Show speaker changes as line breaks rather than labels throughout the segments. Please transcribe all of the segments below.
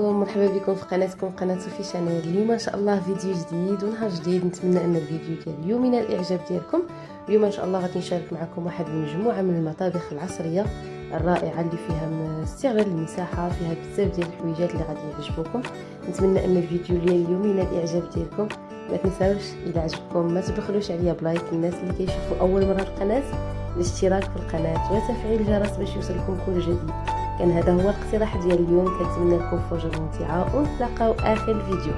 عليكم مرحبا بكم في قناتكم قناة صوفي شانيل. اليوم إن شاء الله فيديو جديد ونهار جديد. نتمنى أن الفيديو ديال اليوم ينال الإعجاب ديالكم. اليوم إن شاء الله غادي نشارك معكم واحد المجموعه من المطابخ العصرية الرائعة اللي فيها استغلال المساحة فيها بزاف ديال الحويجات اللي غادي يعجبوكم. نتمنى أن الفيديو ديال اليوم ينال الإعجاب ديالكم. ما تنساوش إلى عجبكم ما تبخلوش عليا ب like. الناس اللي كيشوفوا أول مرة القناة الاشتراك في القناة وتفعيل الجرس باش يوصلكم كل جديد. كان هذا هو الاقتراح ديال اليوم. كنتمنى لكم فرجة ممتعة ونتلاقاو آخر الفيديو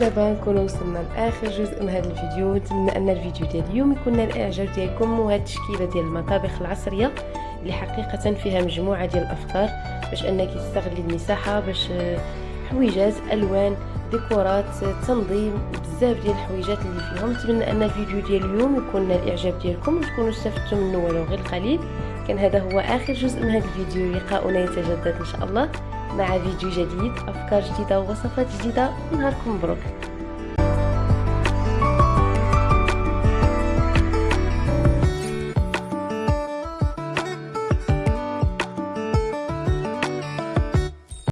ودابا نكونوا وصلنا لآخر جزء من هذا الفيديو. نتمنى أن الفيديو ديال اليوم يكون نال الاعجاب ديالكم وهذه التشكيلة ديال المطابخ العصرية اللي حقيقة فيها مجموعة ديال الأفكار باش أنك تستغلي المساحة باش حويجات ألوان ديكورات تنظيم بزاف ديال الحويجات اللي فيهم. نتمنى أن الفيديو ديال اليوم يكون نال الاعجاب ديالكم وتكونوا استفدتوا منه ولو غير قليل. كان هذا هو آخر جزء من هذا الفيديو. لقاؤنا يتجدد إن شاء الله. مع فيديو جديد أفكار جديدة ووصفات جديدة ونهاركم مبروك.